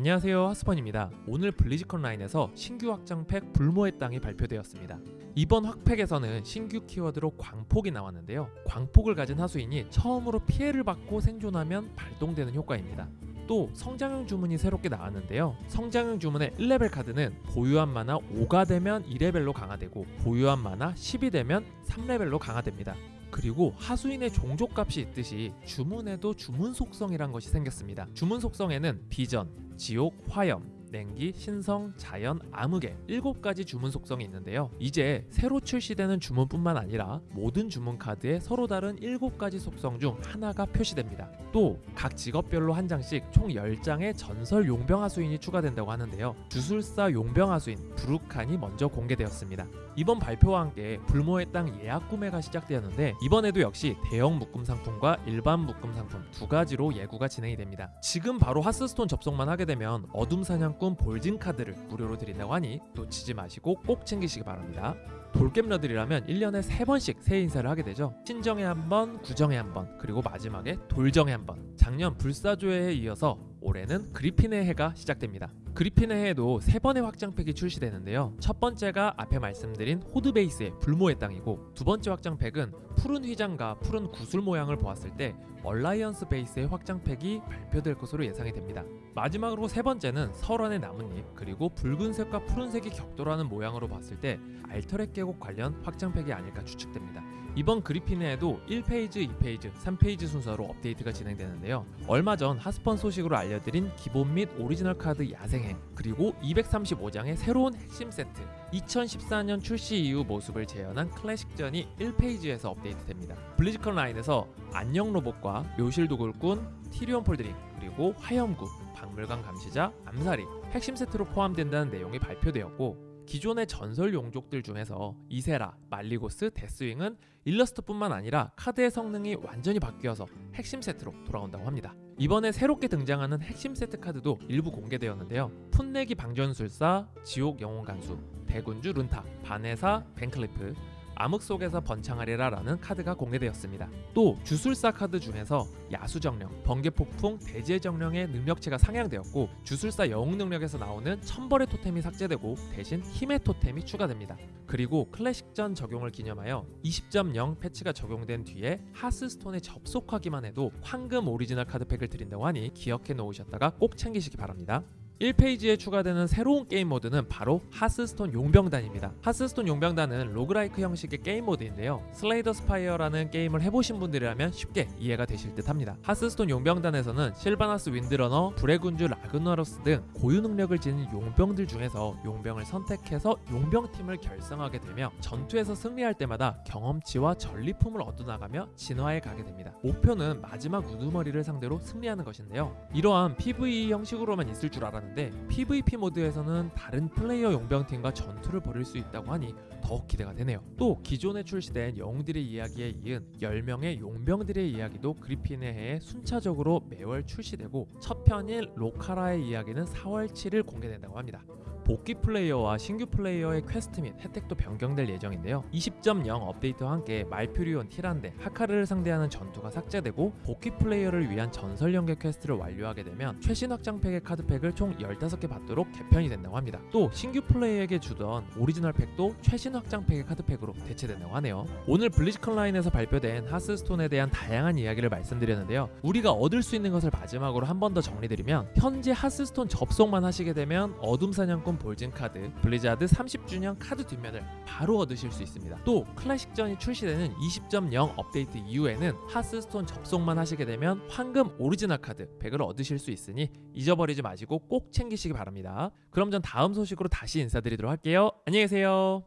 안녕하세요 하스펀입니다. 오늘 블리즈컨 라인에서 신규 확장팩 불모의 땅이 발표되었습니다. 이번 확팩에서는 신규 키워드로 광폭이 나왔는데요. 광폭을 가진 하수인이 처음으로 피해를 받고 생존하면 발동되는 효과입니다. 또 성장형 주문이 새롭게 나왔는데요. 성장형 주문의 1레벨 카드는 보유한 만화 5가 되면 2레벨로 강화되고 보유한 만화 10이 되면 3레벨로 강화됩니다. 그리고 하수인의 종족값이 있듯이 주문에도 주문 속성이란 것이 생겼습니다. 주문 속성에는 비전, 지옥, 화염, 냉기, 신성, 자연, 암흑의 7가지 주문 속성이 있는데요. 이제 새로 출시되는 주문뿐만 아니라 모든 주문 카드에 서로 다른 7가지 속성 중 하나가 표시됩니다. 또 각 직업별로 한 장씩 총 10장의 전설 용병 하수인이 추가된다고 하는데요. 주술사 용병 하수인 부르칸이 먼저 공개되었습니다. 이번 발표와 함께 불모의 땅 예약 구매가 시작되었는데 이번에도 역시 대형 묶음 상품과 일반 묶음 상품 두 가지로 예구가 진행이 됩니다. 지금 바로 하스스톤 접속만 하게 되면 어둠 사냥 꾼 볼진 카드를 무료로 드린다고 하니 놓치지 마시고 꼭 챙기시기 바랍니다. 돌겜러들이라면 1년에 3번씩 새해 인사를 하게 되죠. 신정에 한 번, 구정에 한 번, 그리고 마지막에 돌정에 한 번. 작년 불사조의 해에 이어서 올해는 그리핀의 해가 시작됩니다. 그리핀의 해에도 세 번의 확장팩이 출시되는데요. 첫 번째가 앞에 말씀드린 호드 베이스의 불모의 땅이고 두 번째 확장팩은 푸른 휘장과 푸른 구슬 모양을 보았을 때 얼라이언스 베이스의 확장팩이 발표될 것으로 예상이 됩니다. 마지막으로 세 번째는 설원의 나뭇잎 그리고 붉은색과 푸른색이 격돌하는 모양으로 봤을 때 알터랙 계곡 관련 확장팩이 아닐까 추측됩니다. 이번 그리핀의 해도 1phase, 2phase, 3phase 순서로 업데이트가 진행되는데요. 얼마 전 하스펀 소식으로 알려드린 기본 및 오리지널 카드 야생행 그리고 235장의 새로운 핵심 세트 2014년 출시 이후 모습을 재현한 클래식전이 1phase에서 업데이트됩니다. 블리즈컨 라인에서 안녕 로봇과 묘실 도굴꾼, 티리온 폴드링 그리고 화염구, 박물관 감시자, 암살이 핵심 세트로 포함된다는 내용이 발표되었고 기존의 전설 용족들 중에서 이세라, 말리고스, 데스윙은 일러스트뿐만 아니라 카드의 성능이 완전히 바뀌어서 핵심 세트로 돌아온다고 합니다. 이번에 새롭게 등장하는 핵심 세트 카드도 일부 공개되었는데요. 풋내기 방전술사, 지옥 영혼 간수, 대군주 룬탁, 반해사, 밴클리프, 암흑 속에서 번창하리라 라는 카드가 공개되었습니다. 또 주술사 카드 중에서 야수정령, 번개폭풍, 대지의정령의 능력치가 상향되었고 주술사 영웅 능력에서 나오는 천벌의 토템이 삭제되고 대신 힘의 토템이 추가됩니다. 그리고 클래식전 적용을 기념하여 20.0 패치가 적용된 뒤에 하스스톤에 접속하기만 해도 황금 오리지널 카드팩을 드린다고 하니 기억해 놓으셨다가 꼭 챙기시기 바랍니다. 1phase에 추가되는 새로운 게임 모드는 바로 하스스톤 용병단입니다. 하스스톤 용병단은 roguelike 형식의 게임 모드인데요. 슬레이 더 스파이어라는 게임을 해보신 분들이라면 쉽게 이해가 되실 듯 합니다. 하스스톤 용병단에서는 실바나스 윈드러너, 불의 군주 라그나로스 등 고유 능력을 지닌 용병들 중에서 용병을 선택해서 용병팀을 결성하게 되며 전투에서 승리할 때마다 경험치와 전리품을 얻어나가며 진화해 가게 됩니다. 목표는 마지막 우두머리를 상대로 승리하는 것인데요. 이러한 PVE 형식으로만 있을 줄 알았는데 있는데 PVP 모드에서는 다른 플레이어 용병팀과 전투를 벌일 수 있다고 하니 더욱 기대가 되네요. 또 기존에 출시된 영웅들의 이야기에 이은 10명의 용병들의 이야기도 그리핀의 해에 순차적으로 매월 출시되고 첫 편인 로카라의 이야기는 4월 7일 공개된다고 합니다. 복귀 플레이어와 신규 플레이어의 퀘스트 및 혜택도 변경될 예정인데요. 20.0 업데이트와 함께 말퓨리온 티란데, 하카르를 상대하는 전투가 삭제되고 복귀 플레이어를 위한 전설 연계 퀘스트를 완료하게 되면 최신 확장팩의 카드팩을 총 15개 받도록 개편이 된다고 합니다. 또 신규 플레이어에게 주던 오리지널 팩도 최신 확장팩의 카드팩으로 대체된다고 하네요. 오늘 블리즈컨 라인에서 발표된 하스스톤에 대한 다양한 이야기를 말씀드렸는데요. 우리가 얻을 수 있는 것을 마지막으로 한 번 더 정리드리면 현재 하스스톤 접속만 하시게 되면 어둠 사냥꾼 볼진 카드, 블리자드 30주년 카드 뒷면을 바로 얻으실 수 있습니다. 또 클래식전이 출시되는 20.0 업데이트 이후에는 하스스톤 접속만 하시게 되면 황금 오리지널 카드 100을 얻으실 수 있으니 잊어버리지 마시고 꼭 챙기시기 바랍니다. 그럼 전 다음 소식으로 다시 인사드리도록 할게요. 안녕히 계세요.